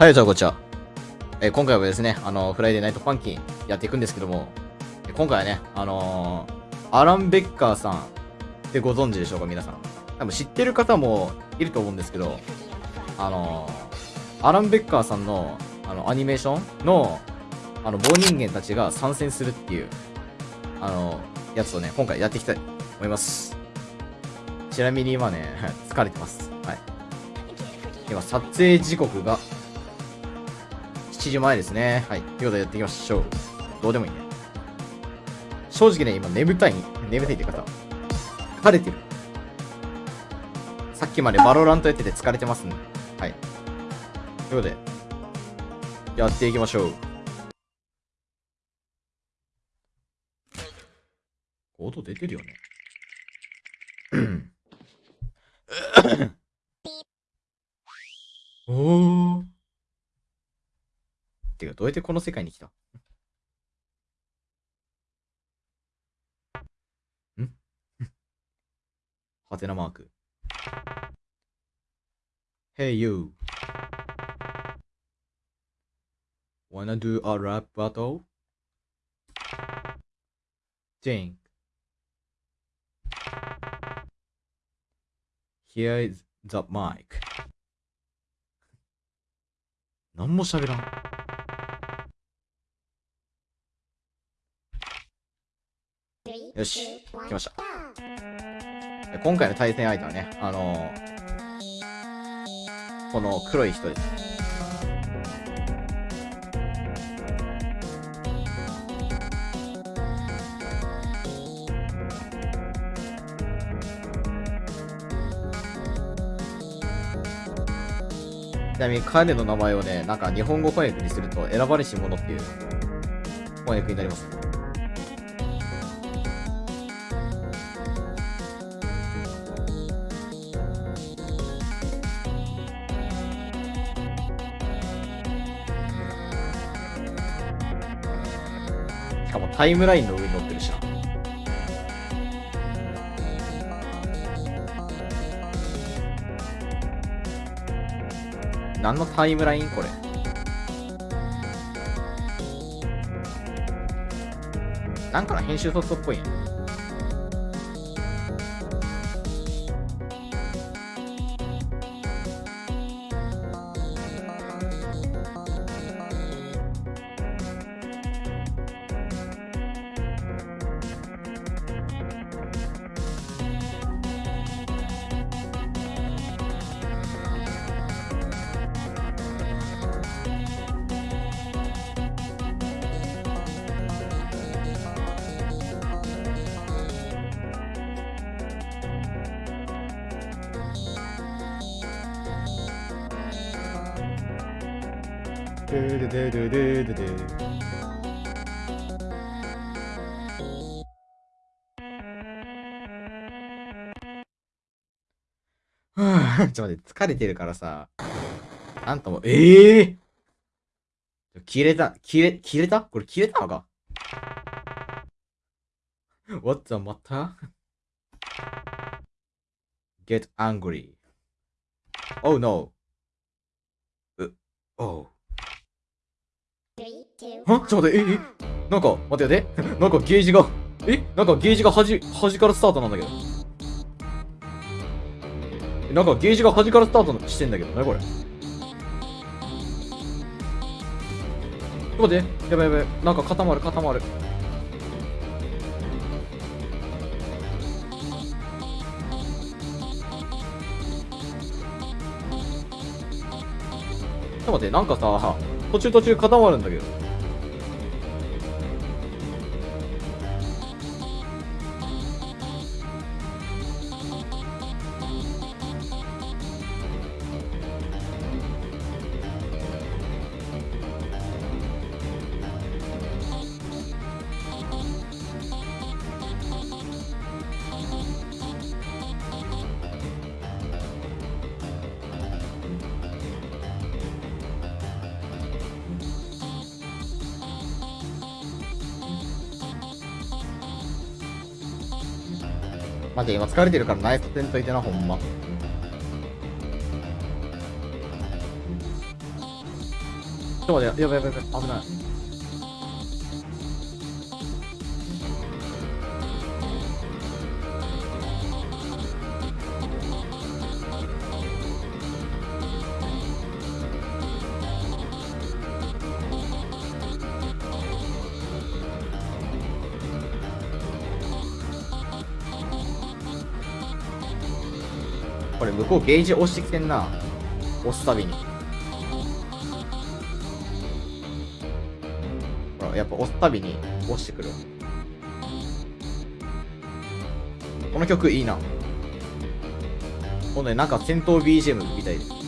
はい、じゃあこんにちは。えー、今回はですね、あの、フライデーナイトパンキンやっていくんですけども、今回はね、あのー、アラン・ベッカーさんってご存知でしょうか、皆さん。多分知ってる方もいると思うんですけど、あのー、アラン・ベッカーさんの、あの、アニメーションの、あの、棒人間たちが参戦するっていう、あのやつをね、今回やっていきたいと思います。ちなみに今ね、疲れてます。はい。今、撮影時刻が7時前ですね。はい。ということでやっていきましょう。どうでもいいね。正直ね、今眠たい、眠たいって方、疲れてる。さっきまでバロラントやってて疲れてますね。はい。ということで、やっていきましょう。音出てるよね。どうやってこの世界に来たんはてなマーク。Hey you. Wanna do a rap battle? Think. Here is the mic. 何も喋らん。よし、来ました。今回の対戦相手はね、あのー、この黒い人です。ちなみに彼の名前をね、なんか日本語翻訳にすると選ばれし者っていう翻訳になります。しかもタイムラインの上に乗ってるしな。何のタイムラインこれ？なんかの編集ソフトっぽいね。ドゥルドゥルドゥルドゥ ちょっと待って、疲れてるからさ。あんたも、ええー、切れた、切れ、切れた？これ切れたのか ?What the matter? Get angry. Oh no. う、oh. ちょっと待って、え、え、なんか、待って待って、なんかゲージが、え？なんかゲージが端、端からスタートなんだけど。なんかゲージが端からスタートしてんだけど、なにこれ。ちょっと待って、やばいやばい、なんか固まる固まる。ちょっと待って、なんかさ、途中途中固まるんだけど。マジ今疲れてるからナイスせんといてな、ほんま。と待って、やばいやばい、危ない。これ向こうゲージ押してきてんな。押すたびに。ほら、やっぱ押すたびに押してくる。この曲いいな。ほんで、なんか戦闘 BGM みたいです。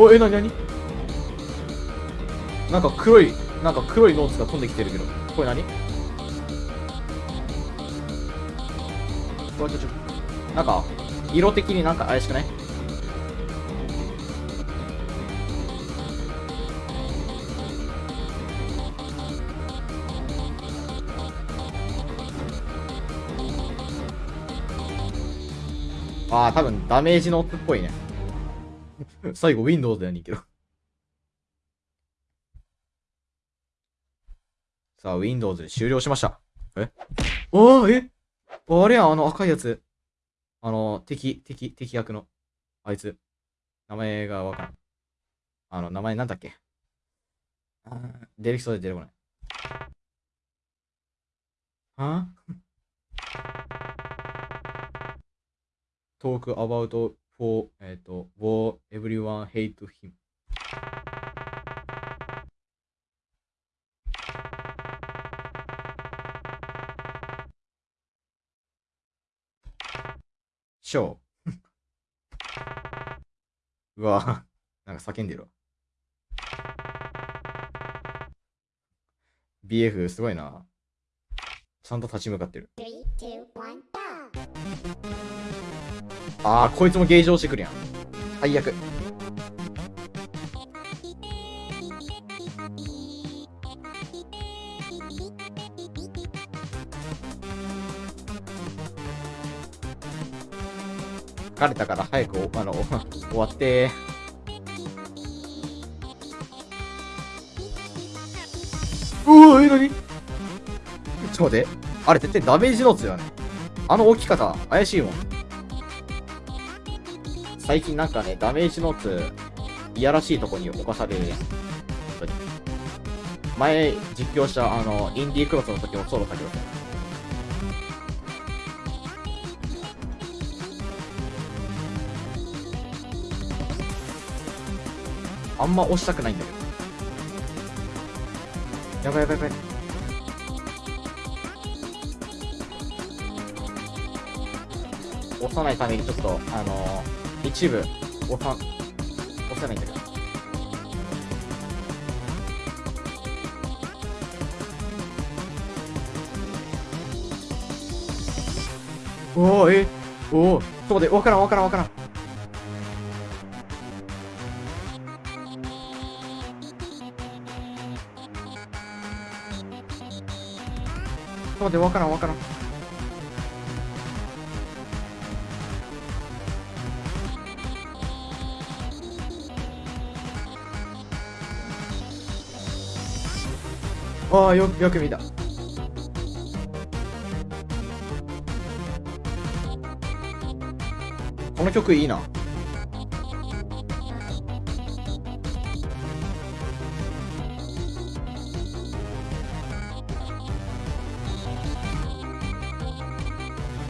お、え、なになに？なんか黒い、なんか黒いノーツが飛んできてるけど。これ何これちょちょ。なんか、色的になんか怪しくない？ああ、多分ダメージノーツっぽいね。最後 Windows やねんけど。さあ、Windows で終了しました。え？おーえ？あれやん、あの赤いやつ。あの、敵、敵、敵役の。あいつ。名前がわからん。あの、名前なんだっけ？出てきそうで出てこない。は ?talk about for, えっと、for everyone hate him. うわなんか叫んでるわ。BF すごいな。ちゃんと立ち向かってる。ああ、こいつもゲージ押してくるやん。最悪。疲れたから早く あの終わってうわえ、なにちょっと待って。あれ絶対ダメージノーツだよね。あの置き方、怪しいもん。最近なんかね、ダメージノーツ、いやらしいとこに侵されるやん。前、実況した、あの、インディークロスの時もそうだったけど。あんま押したくないんだけど。やばいやばいやばい。押さないためにちょっと、あのー、一部、押さ、押せないんだけど。おおえ？おおちょっと待って、わからんわからんわからん。ちょっと待って、わからんわからん。ああ、よ、よく見た。この曲いいな。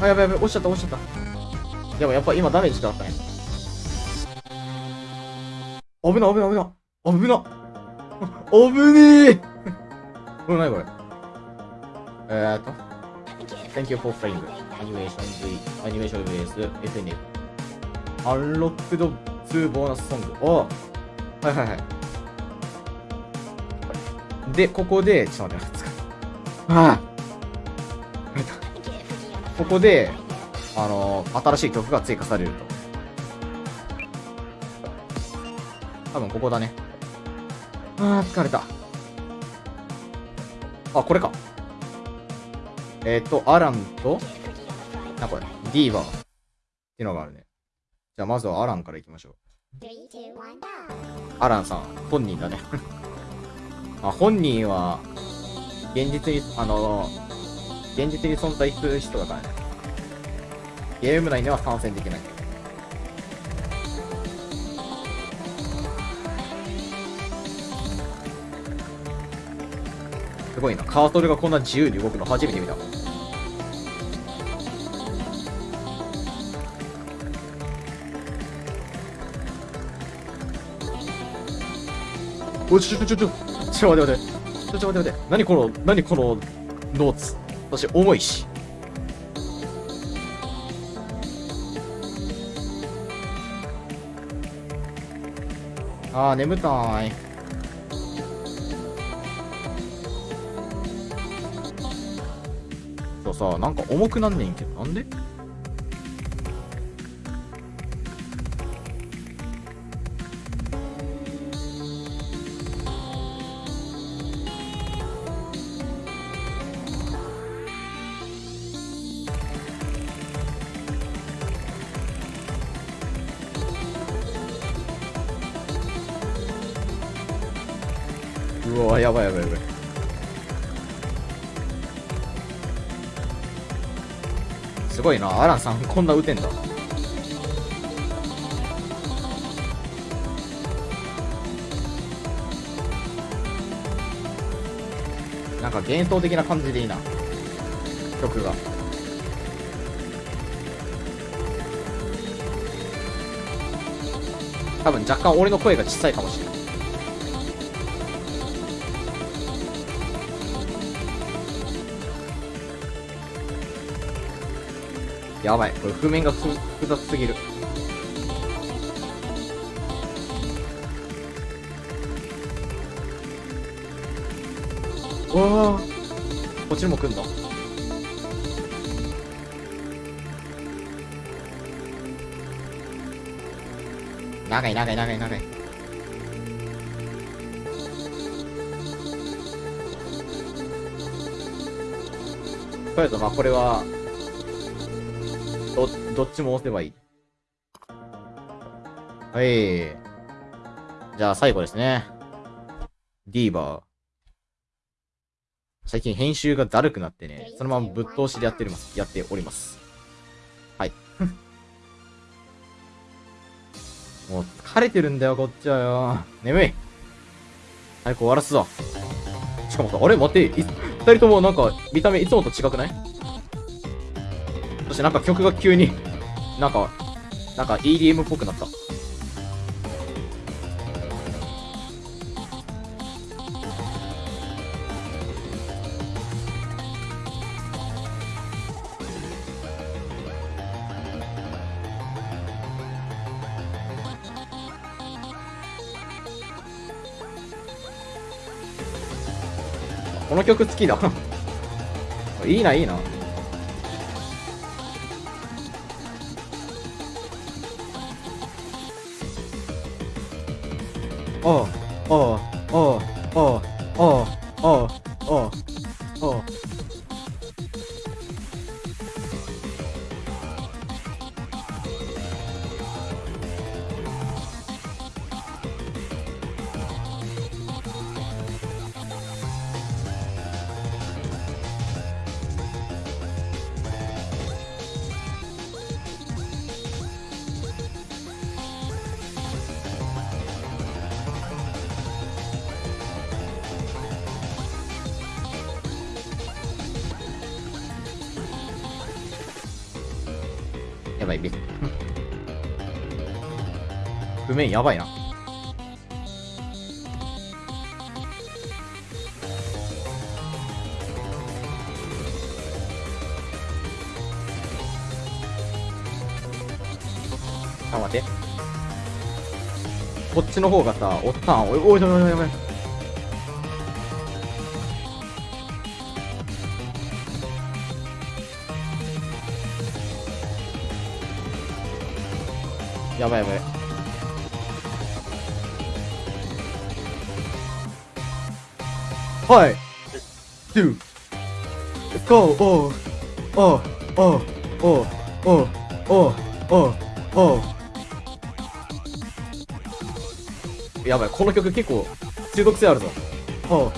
あ、やばいやばい、落ちちゃった、落ちちゃった。でもやっぱ今ダメージしかあったね。危ない、危ない、危ない。危な。危 ねえ。これ何これ？えーっと。Thank you for playing animation V animation vs FNF Unlocked 2ボーナスソング。おはいはいはい。で、ここで、ちょっと待って待って。あここで、あのー、新しい曲が追加されると。多分ここだね。あー、疲れた。あ、これか。えっ、ー、と、アランと、な、これ、ディーバーっていうのがあるね。じゃあ、まずはアランからいきましょう。アランさん、本人だね。あ、本人は、現実に、あのー、現実に存在する人だからね。ゲーム内では参戦できない。すごいな。カートルがこんな自由に動くの初めて見た。おちょちょちょちょちょ待って待って。ちょちょ待って待って。何この何このノーツ？私重いし。あー眠たい。さなんか重くなんねんけどなんで？うわやばいやばいやばい。すごいな。アランさんこんな打てんだ。なんか幻想的な感じでいいな。曲が。多分若干俺の声が小さいかもしれないやばい。これ譜面が複雑すぎる。わあこっちにも来んだ。長い長い長い長い。とりあえずまあこれはど、っちも押せばいい。はい。じゃあ最後ですね。ディーバー。最近編集がだるくなってね、そのままぶっ通しでやっております。やっております。はい。もう疲れてるんだよ、こっちはよ。眠い。早く終わらすぞ。しかもさ、あれ待って、二人ともなんか見た目いつもと違くない？そしてなんか曲が急に、なんか、なんか EDM っぽくなった。この曲好きだ いいな、いいな。譜面やばいな。あ待って。こっちの方がさおったん。おいおいおいおいおいおい。やばいやばい。はい。two, go, oh, oh, oh, oh, oh, oh, oh, oh. やばい、この曲結構中毒性あるぞ。oh,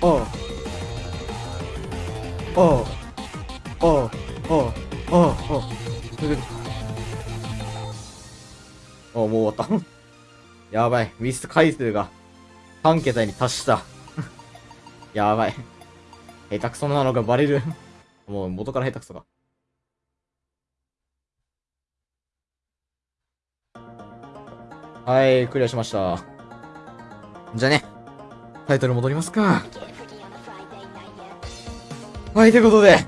oh, oh, oh, oh, oh, oh. おもう終わった。やばい。ミス回数が3桁に達した。やばい。下手くそなのがバレる。もう元から下手くそか。はい、クリアしました。じゃあね、タイトル戻りますか。はい、ということで、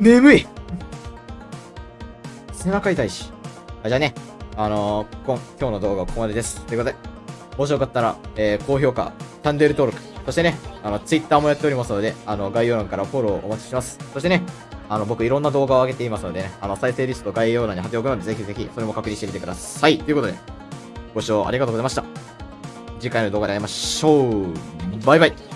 眠い背中痛いし。あじゃあね、あのー、今今日の動画はここまでです。ということで、もしよかったら、えー、高評価、チャンネル登録、そしてね、あの、ツイッターもやっておりますので、あの、概要欄からフォローお待ちしてます。そしてね、あの、僕いろんな動画を上げていますのでね、あの、再生リスト概要欄に貼っておくので、ぜひぜひ、それも確認してみてください。ということで、ご視聴ありがとうございました。次回の動画で会いましょう。バイバイ。